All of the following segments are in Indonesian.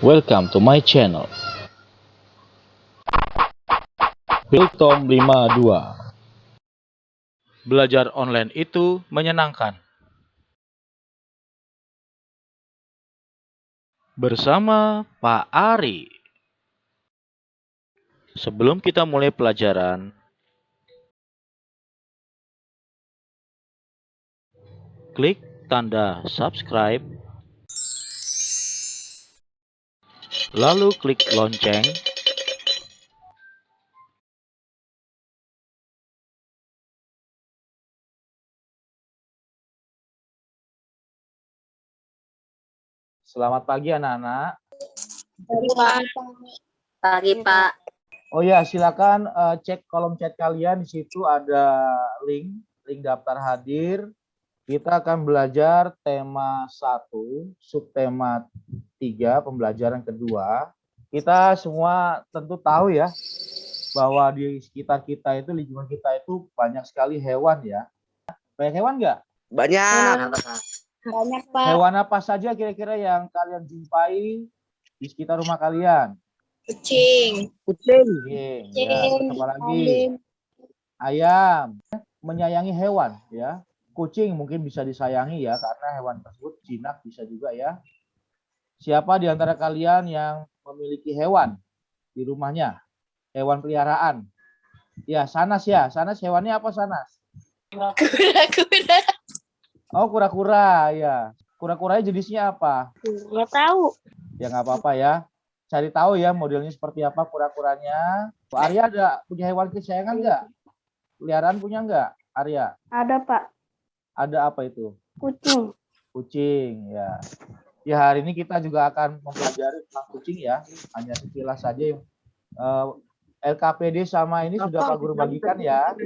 Welcome to my channel. Biltom 52 Belajar online itu menyenangkan. Bersama Pak Ari. Sebelum kita mulai pelajaran, klik tanda subscribe, lalu klik lonceng, Selamat pagi anak-anak. Pagi, Pak. Pagi, Pak. Oh ya, silakan eh, cek kolom chat kalian di situ ada link, link daftar hadir. Kita akan belajar tema 1, subtema 3, pembelajaran kedua. Kita semua tentu tahu ya bahwa di sekitar kita itu lingkungan kita itu banyak sekali hewan ya. Banyak hewan nggak? Banyak. Banyak, Pak. Hewan apa saja kira-kira yang kalian jumpai di sekitar rumah kalian? Kucing. Kucing. Kucing, ya, apa lagi? Ayam, menyayangi hewan ya. Kucing mungkin bisa disayangi ya karena hewan tersebut jinak bisa juga ya. Siapa di antara kalian yang memiliki hewan di rumahnya? Hewan peliharaan. Ya, Sanas ya. Sanas hewannya apa Sanas? Kura-kura. Oh, kura-kura ya. Kura-kuranya jenisnya apa? Nggak tahu. Ya nggak apa-apa ya. Cari tahu ya modelnya seperti apa kura-kuranya. Bu Arya ada punya hewan kesayangan nggak? Peliharaan punya nggak, Arya? Ada, Pak. Ada apa itu? Kucing. Kucing, ya. Ya hari ini kita juga akan mempelajari tentang kucing ya. Hanya sekilas saja yang eh, LKPD sama ini sudah Pak Guru bagikan ya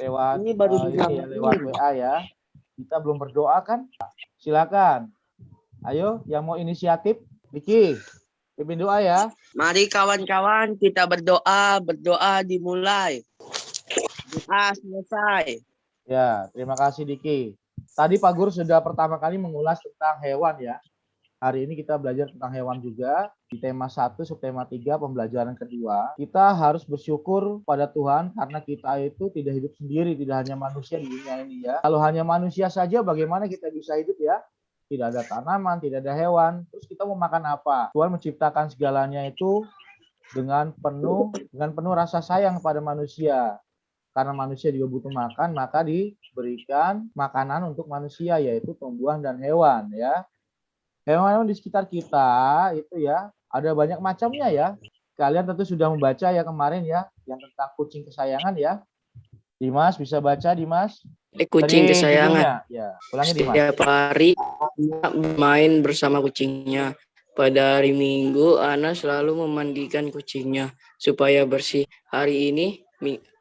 lewat Ini baru eh, ini ya, lewat WA ya. Kita belum berdoa kan? Silakan. Ayo yang mau inisiatif, Vicky. Pimpin doa ya. Mari kawan-kawan kita berdoa, berdoa dimulai. Doa selesai. Ya, terima kasih Diki. Tadi Pak Guru sudah pertama kali mengulas tentang hewan ya. Hari ini kita belajar tentang hewan juga di tema 1 subtema 3 pembelajaran kedua. Kita harus bersyukur pada Tuhan karena kita itu tidak hidup sendiri, tidak hanya manusia di dunia ini ya. Kalau hanya manusia saja bagaimana kita bisa hidup ya? Tidak ada tanaman, tidak ada hewan. Terus kita mau makan apa? Tuhan menciptakan segalanya itu dengan penuh dengan penuh rasa sayang pada manusia karena manusia juga butuh makan, maka diberikan makanan untuk manusia yaitu tumbuhan dan hewan ya. Hewan-hewan di sekitar kita itu ya ada banyak macamnya ya. Kalian tentu sudah membaca ya kemarin ya yang tentang kucing kesayangan ya. Dimas bisa baca Dimas? Ini kucing Tadi kesayangan. Ya, ulangi Dimas. Setiap hari bermain bersama kucingnya. Pada hari Minggu, Ana selalu memandikan kucingnya supaya bersih. Hari ini,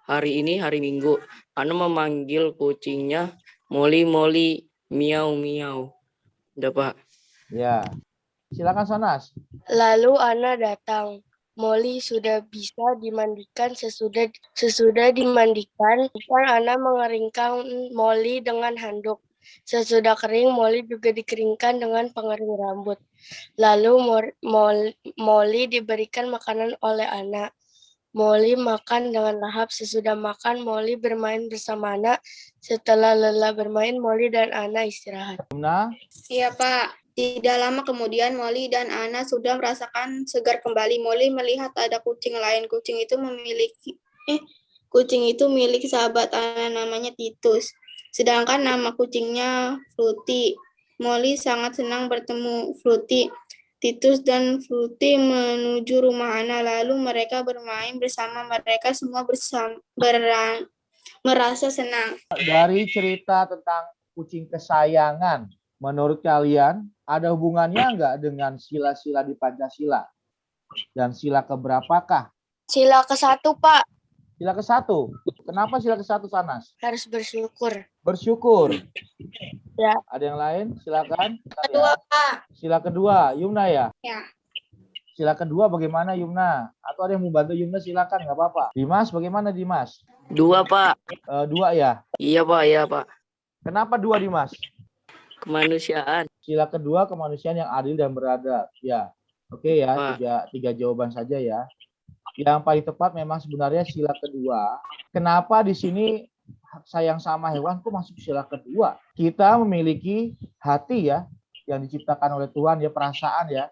hari ini hari Minggu, Ana memanggil kucingnya Molly Molly miau miau. Udah Pak. Ya. Silakan Sanas. Lalu Ana datang. Molly sudah bisa dimandikan sesudah sesudah dimandikan, kan Ana mengeringkan Molly dengan handuk. Sesudah kering, Molly juga dikeringkan dengan pengering rambut. Lalu Molly diberikan makanan oleh Ana. Molly makan dengan lahap. Sesudah makan, Molly bermain bersama Ana. Setelah lelah bermain, Molly dan Ana istirahat. Yumna, Iya, Pak. Tidak lama kemudian Molly dan Ana sudah merasakan segar kembali. Molly melihat ada kucing lain. Kucing itu memiliki eh kucing itu milik sahabat Ana namanya Titus. Sedangkan nama kucingnya Fruity. Molly sangat senang bertemu Fruity. Titus dan Fruity menuju rumah Ana lalu mereka bermain bersama mereka semua bersama berang- merasa senang. dari cerita tentang kucing kesayangan, menurut kalian ada hubungannya enggak dengan sila-sila di Pancasila? Dan sila keberapakah? Sila ke satu, Pak. Sila ke satu. Kenapa sila ke satu Sanas? Harus bersyukur. Bersyukur. Ya. Ada yang lain? Silakan. Kedua, Pak. Sila kedua, Yumna ya? Ya. Sila kedua bagaimana Yumna? Atau ada yang mau bantu Yumna silakan nggak apa-apa. Dimas bagaimana Dimas? Dua Pak. Eh, dua ya. Iya Pak, iya Pak. Kenapa dua Dimas? Kemanusiaan. Sila kedua kemanusiaan yang adil dan beradab. Ya. Oke ya, Pak. tiga, tiga jawaban saja ya. Yang paling tepat memang sebenarnya sila kedua. Kenapa di sini sayang sama hewan kok masuk sila kedua? Kita memiliki hati ya, yang diciptakan oleh Tuhan ya perasaan ya.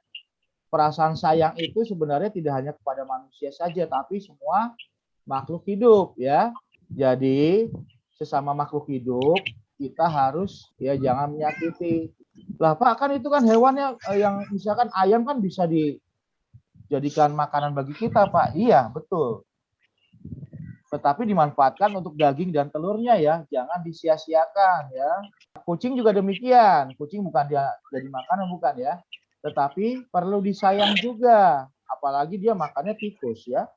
Perasaan sayang itu sebenarnya tidak hanya kepada manusia saja, tapi semua makhluk hidup ya. Jadi sesama makhluk hidup kita harus ya jangan menyakiti. Lah Pak kan itu kan hewannya eh, yang misalkan ayam kan bisa dijadikan makanan bagi kita Pak. Iya betul. Tetapi dimanfaatkan untuk daging dan telurnya ya, jangan disia-siakan ya. Kucing juga demikian. Kucing bukan dia jadi makanan bukan ya, tetapi perlu disayang juga. Apalagi dia makannya tikus ya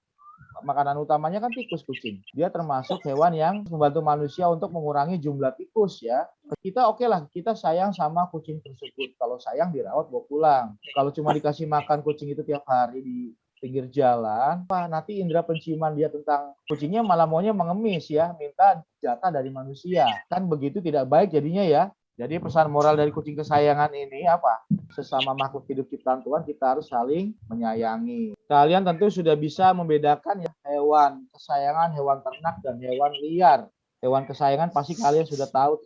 makanan utamanya kan tikus kucing. Dia termasuk hewan yang membantu manusia untuk mengurangi jumlah tikus ya. Kita oke lah, kita sayang sama kucing tersebut. Kalau sayang dirawat bawa pulang. Kalau cuma dikasih makan kucing itu tiap hari di pinggir jalan, apa nanti indera penciuman dia tentang kucingnya malah maunya mengemis ya, minta jatah dari manusia. Kan begitu tidak baik jadinya ya. Jadi pesan moral dari kucing kesayangan ini apa? Sesama makhluk hidup ciptaan Tuhan kita harus saling menyayangi. Kalian tentu sudah bisa membedakan ya hewan kesayangan, hewan ternak dan hewan liar. Hewan kesayangan pasti kalian sudah tahu.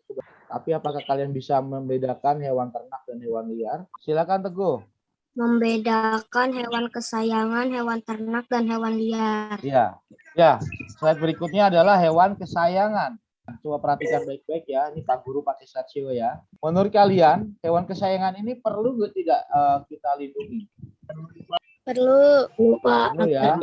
Tapi apakah kalian bisa membedakan hewan ternak dan hewan liar? Silakan Teguh. Membedakan hewan kesayangan, hewan ternak, dan hewan liar. Ya, ya. Slide berikutnya adalah hewan kesayangan. Coba perhatikan baik-baik ya. Ini Pak Guru pakai stasiun ya. Menurut kalian, hewan kesayangan ini perlu tidak eh, kita lindungi? Perlu lupa Perlu ya.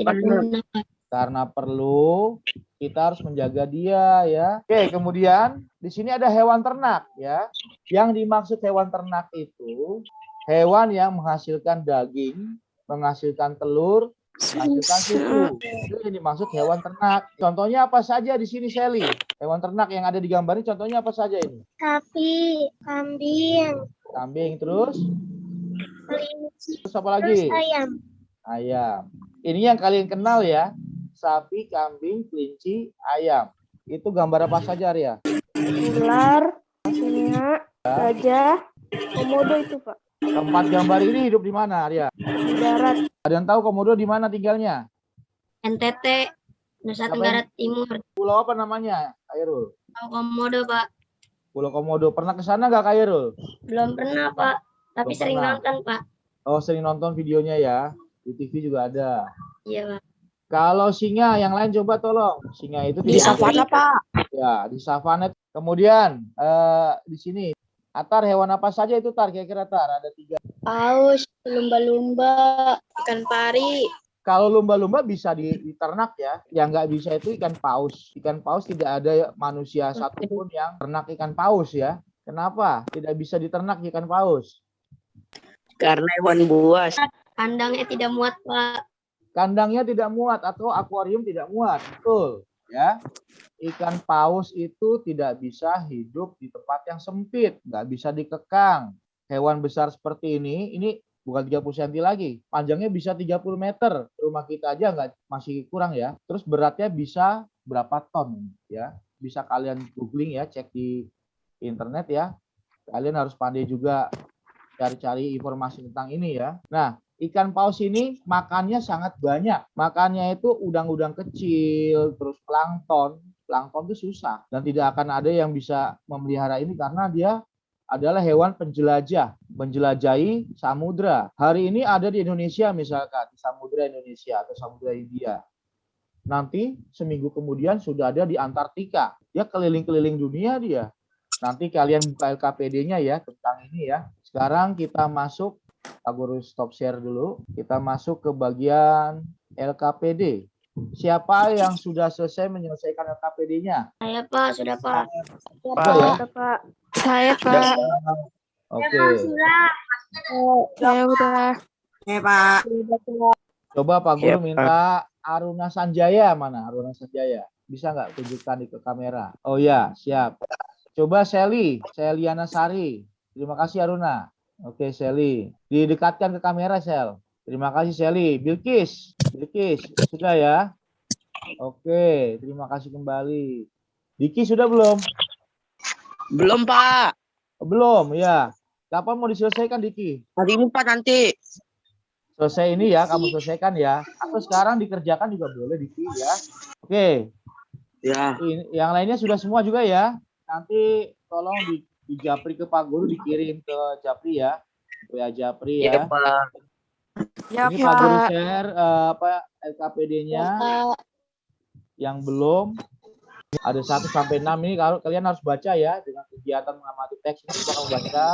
Karena perlu, kita harus menjaga dia ya. Oke, kemudian di sini ada hewan ternak ya. Yang dimaksud hewan ternak itu hewan yang menghasilkan daging, menghasilkan telur, susu. Itu yang dimaksud hewan ternak. Contohnya apa saja di sini Sally? Hewan ternak yang ada di gambar ini contohnya apa saja ini? Sapi, kambing, Kambing terus, kelinci, terus apa lagi? ayam. Ayam. Ini yang kalian kenal ya. Sapi, kambing, kelinci, ayam. Itu gambar apa saja Arya? Ular, singa, gajah, komodo itu pak. Keempat gambar ini hidup di mana Arya? Di darat, Ada yang tahu Komodo di mana tinggalnya? NTT, Nusa Tenggara Timur. Pulau apa namanya? Kairul. Tahu komodo pak? Pulau Komodo. Pernah ke sana nggak Kairul? Belum pernah pak, tapi Belum sering pernah. nonton pak. Oh, sering nonton videonya ya. Di TV juga ada. Iya pak. Kalau singa, yang lain coba tolong. Singa itu Di savana, Pak. Ya, di savana. Kemudian eh, di sini Atar hewan apa saja itu Tar? Kira-kira Tar ada tiga. Paus, lumba-lumba, Ikan pari, Kalau lumba-lumba bisa di- diternak ya. Yang nggak bisa itu ikan paus. Ikan paus tidak ada manusia satupun yang ternak ikan paus ya. Kenapa? Tidak bisa diternak ikan paus. Karena hewan buas. kandangnya tidak muat pak. Kandangnya tidak muat atau akuarium tidak muat. Betul. Ya. Ikan paus itu tidak bisa hidup di tempat yang sempit. Nggak bisa dikekang. Hewan besar seperti ini, ini bukan 30 cm lagi. Panjangnya bisa 30 meter. Rumah kita aja nggak masih kurang ya. Terus beratnya bisa berapa ton ya. Bisa kalian googling ya, cek di internet ya. Kalian harus pandai juga cari-cari informasi tentang ini ya. Nah, ikan paus ini makannya sangat banyak. Makannya itu udang-udang kecil, terus plankton. Plankton itu susah dan tidak akan ada yang bisa memelihara ini karena dia adalah hewan penjelajah, menjelajahi samudra. Hari ini ada di Indonesia misalkan, di samudra Indonesia atau samudra India. Nanti seminggu kemudian sudah ada di Antartika. Dia keliling-keliling dunia dia. Nanti kalian buka LKPD-nya ya tentang ini ya. Sekarang kita masuk, Pak Guru stop share dulu. Kita masuk ke bagian LKPD. Siapa yang sudah selesai menyelesaikan LKPD-nya? Saya pak, sudah pak. Sudah ya? Sudah, pak. Saya Pak. Oke. Saya udah. Ya, Pak. Coba Pak Guru Pak. minta Aruna Sanjaya mana? Aruna Sanjaya. Bisa nggak tunjukkan di ke kamera? Oh ya, siap. Coba Sally, Seliana Sari. Terima kasih Aruna. Oke, Sally. Didekatkan ke kamera, Sel. Terima kasih Sally. Bilkis, Bilkis, sudah ya? Oke, terima kasih kembali. Diki sudah belum? Belum, Pak. Belum, ya. Kapan mau diselesaikan Diki? Hari ini, Pak, nanti. Selesai ini ya, kamu selesaikan ya. Atau sekarang dikerjakan juga boleh di ya. Oke, Ya. ini- yang lainnya sudah semua juga ya. Nanti tolong di, di Japri ke Pak Guru dikirim ke Japri ya. WA Japri ya. Iya, Pak. Ya, ini Pak Guru share eh, apa LKPD-nya yang belum ada 1 sampai 6 ini kalau kalian harus baca ya dengan kegiatan mengamati teks ini kita baca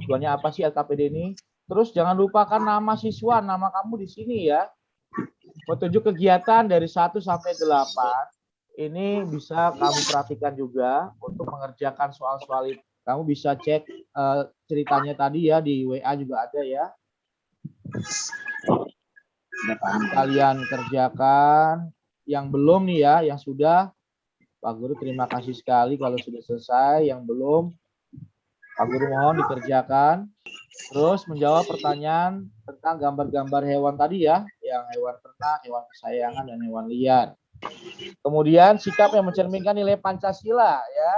tujuannya apa sih LKPD ini. Terus jangan lupakan nama siswa, nama kamu di sini ya. Petunjuk kegiatan dari 1 sampai 8 ini bisa kamu perhatikan juga untuk mengerjakan soal-soal itu. Kamu bisa cek eh, ceritanya tadi ya di WA juga ada ya. Kalian kerjakan yang belum nih ya, yang sudah Pak Guru terima kasih sekali kalau sudah selesai. Yang belum Pak Guru mohon dikerjakan. Terus menjawab pertanyaan tentang gambar-gambar hewan tadi ya, yang hewan ternak, hewan kesayangan, dan hewan liar. Kemudian sikap yang mencerminkan nilai Pancasila ya.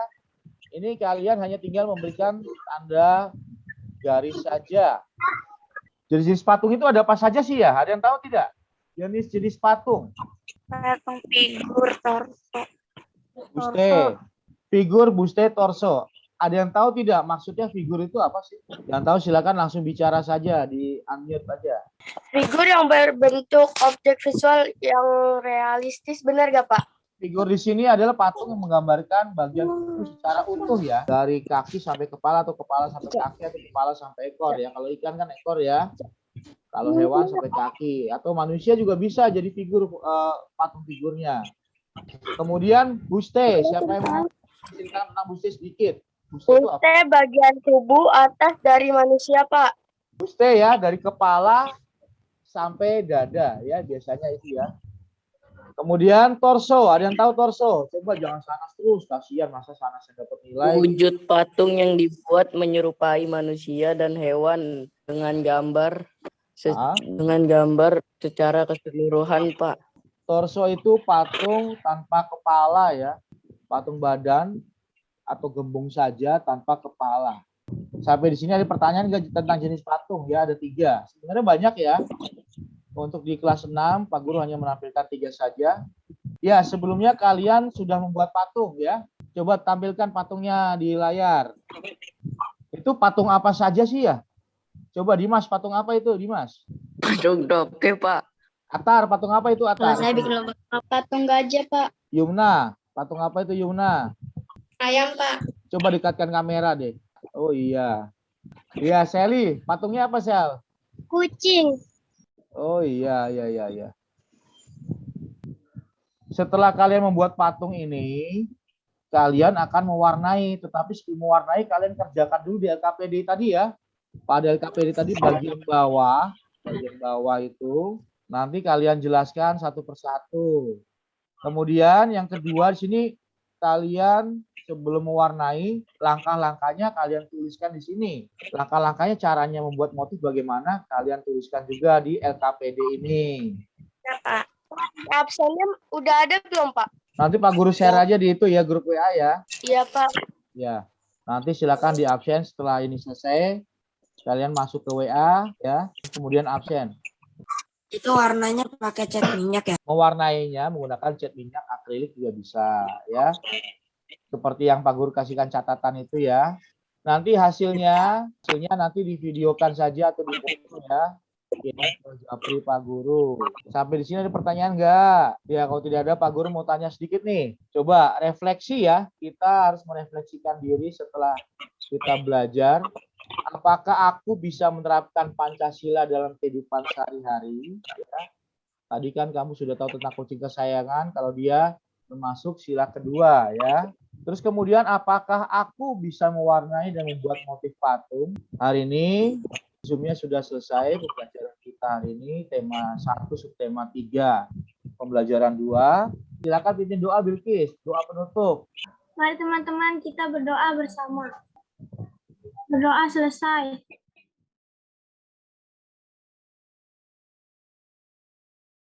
Ini kalian hanya tinggal memberikan tanda garis saja. Jenis-jenis patung itu ada apa saja sih ya? Ada yang tahu tidak? Jenis-jenis patung. Patung figur torso. Buste, figur buste torso. Ada yang tahu tidak maksudnya figur itu apa sih? Yang tahu silakan langsung bicara saja di unmute aja. Figur yang berbentuk objek visual yang realistis, benar gak Pak? Figur di sini adalah patung yang menggambarkan bagian tubuh secara utuh ya, dari kaki sampai kepala atau kepala sampai kaki atau kepala sampai ekor ya. Kalau ikan kan ekor ya. Kalau hewan sampai kaki atau manusia juga bisa jadi figur eh, patung figurnya. Kemudian buste, siapa yang mau ceritakan tentang buste sedikit? Buste itu apa? Buste bagian tubuh atas dari manusia Pak. Buste ya dari kepala sampai dada ya biasanya itu ya. Kemudian torso, ada yang tahu torso? Coba jangan sanas terus, kasihan masa sanas yang dapat nilai. Wujud patung yang dibuat menyerupai manusia dan hewan dengan gambar Ah. dengan gambar secara keseluruhan, Pak. Torso itu patung tanpa kepala ya, patung badan atau gembung saja tanpa kepala. Sampai di sini ada pertanyaan nggak tentang jenis patung ya, ada tiga. Sebenarnya banyak ya. Untuk di kelas 6, Pak Guru hanya menampilkan tiga saja. Ya, sebelumnya kalian sudah membuat patung ya. Coba tampilkan patungnya di layar. Itu patung apa saja sih ya? Coba Dimas, patung apa itu Dimas? Patung oke, Pak. Atar, patung apa itu Atar? saya bikin lomba Patung gajah, Pak. Yumna, patung apa itu Yumna? Ayam, Pak. Coba dekatkan kamera deh. Oh iya. Iya, Sally, patungnya apa Sel? kucing Oh iya, iya, iya, iya. Setelah kalian membuat patung ini, kalian akan mewarnai. Tetapi sebelum mewarnai, kalian kerjakan dulu di LKPD tadi ya. Pada LKPD tadi bagian bawah, bagian bawah itu, nanti kalian jelaskan satu persatu. Kemudian yang kedua di sini kalian sebelum mewarnai langkah-langkahnya kalian tuliskan di sini. Langkah-langkahnya caranya membuat motif bagaimana kalian tuliskan juga di LKPD ini. Ya Pak. Absennya udah ada belum Pak? Nanti Pak Guru share aja di itu ya grup WA ya. Iya Pak. Ya. Nanti silakan di absen setelah ini selesai. Kalian masuk ke WA ya, kemudian absen. Itu warnanya pakai cat minyak ya? Mewarnainya menggunakan cat minyak akrilik juga bisa ya. Seperti yang Pak Guru kasihkan catatan itu ya. Nanti hasilnya, hasilnya nanti divideokan saja atau di ya. Ya, Japri Pak Guru. Sampai di sini ada pertanyaan enggak? Ya, kalau tidak ada Pak Guru mau tanya sedikit nih. Coba refleksi ya. Kita harus merefleksikan diri setelah kita belajar. Apakah aku bisa menerapkan Pancasila dalam kehidupan sehari-hari? Ya. Tadi kan kamu sudah tahu tentang kucing kesayangan. Kalau dia termasuk sila kedua ya. Terus kemudian apakah aku bisa mewarnai dan membuat motif patung? Hari ini Zoom-nya sudah selesai pembelajaran kita hari ini tema 1 subtema 3 pembelajaran 2 silakan pimpin doa Bilkis doa penutup mari teman-teman kita berdoa bersama berdoa selesai